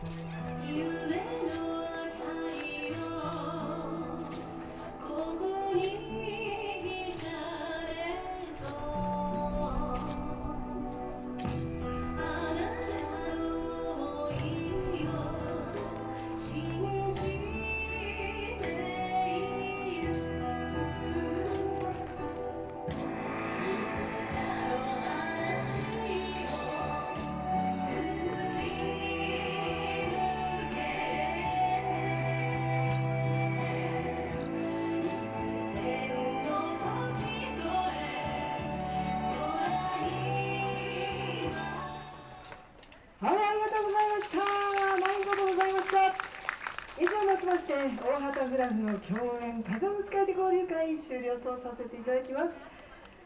夢の明かりをここに大畑グラフの共演風を使い手交流会終了とさせていただきます。